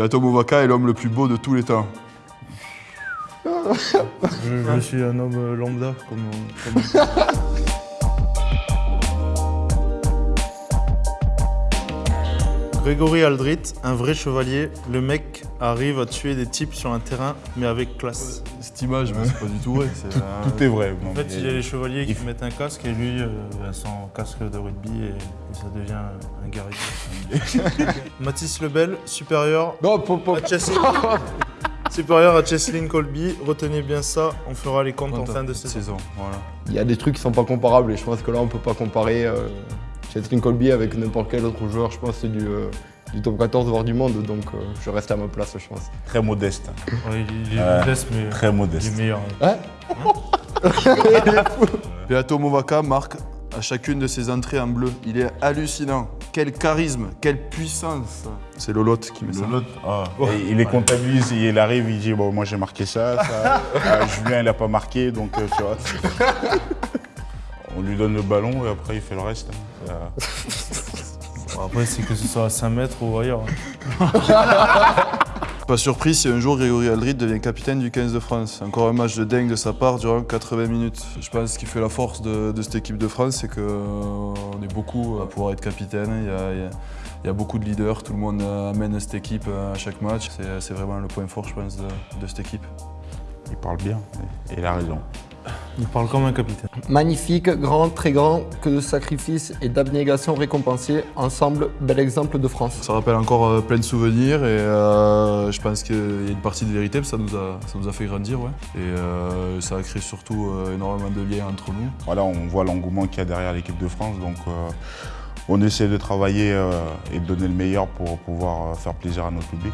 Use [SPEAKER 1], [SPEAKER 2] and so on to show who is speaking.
[SPEAKER 1] Beato Movaca est l'homme le plus beau de tous les temps.
[SPEAKER 2] Je, je suis un homme lambda, comme... comme... Grégory Aldrit, un vrai chevalier, le mec arrive à tuer des types sur un terrain, mais avec classe.
[SPEAKER 1] Cette image, mais c'est pas du tout vrai. c'est,
[SPEAKER 3] Tout,
[SPEAKER 1] euh,
[SPEAKER 3] tout est vrai.
[SPEAKER 2] En fait, il y a les chevaliers qui mettent un casque et lui, euh, son casque de rugby, et, et ça devient un guerrier. Mathis Lebel, supérieur
[SPEAKER 4] Non, pop, pop.
[SPEAKER 2] à Cheslin. supérieur à Cheslin Colby. Retenez bien ça, on fera les comptes en fin de saison.
[SPEAKER 1] saison. Voilà.
[SPEAKER 4] Il y a des trucs qui sont pas comparables et je pense que là on peut pas comparer euh, Chetrin Colby avec n'importe quel autre joueur. Je pense que c'est du, euh, du top 14 voire du monde donc euh, je reste à ma place je pense.
[SPEAKER 3] Très modeste.
[SPEAKER 2] Ouais, il, est modeste, mais
[SPEAKER 3] Très
[SPEAKER 2] il est
[SPEAKER 3] modeste.
[SPEAKER 2] meilleur.
[SPEAKER 4] Hein
[SPEAKER 1] Beato Movaca marque à chacune de ses entrées en bleu. Il est hallucinant. Quel charisme, quelle puissance. C'est Lolotte qui met ça.
[SPEAKER 3] L'autre, ah, et il est comptabilise, il arrive, il dit bon moi j'ai marqué ça, ça. Ah, Julien il a pas marqué donc euh, tu vois. On lui donne le ballon et après il fait le reste. hein. Euh,
[SPEAKER 2] Bon, après, c'est que ce soit à 5 mètres ou ailleurs.
[SPEAKER 1] Pas surpris si un jour Grégory Aldrit devient capitaine du 15 de France. Encore un match de dingue de sa part durant 80 minutes. Je pense ce qui fait la force de, de cette équipe de France, c'est qu'on est beaucoup à pouvoir être capitaine. Il y, a, il y a- il y a beaucoup de leaders, tout le monde euh, amène cette équipe euh, à chaque match. C'est- C'est vraiment le point fort, je pense, de, de cette équipe.
[SPEAKER 3] il parle bien et il a raison.
[SPEAKER 2] Il parle comme un capitaine.
[SPEAKER 4] Magnifique, grand, très grand, que de sacrifices et d'abnégation récompensés. Ensemble, bel exemple de France.
[SPEAKER 1] Ça rappelle encore euh, plein de souvenirs et euh, je pense qu'il y a une partie de vérité, ça nous a, ça nous a fait grandir. Ouais. Et euh, ça a créé surtout euh, énormément de liens entre nous.
[SPEAKER 3] Voilà, on voit l'engouement qu'il y a derrière l'équipe de France donc euh, on essaie de travailler euh, et de donner le meilleur pour pouvoir euh, faire plaisir à notre public.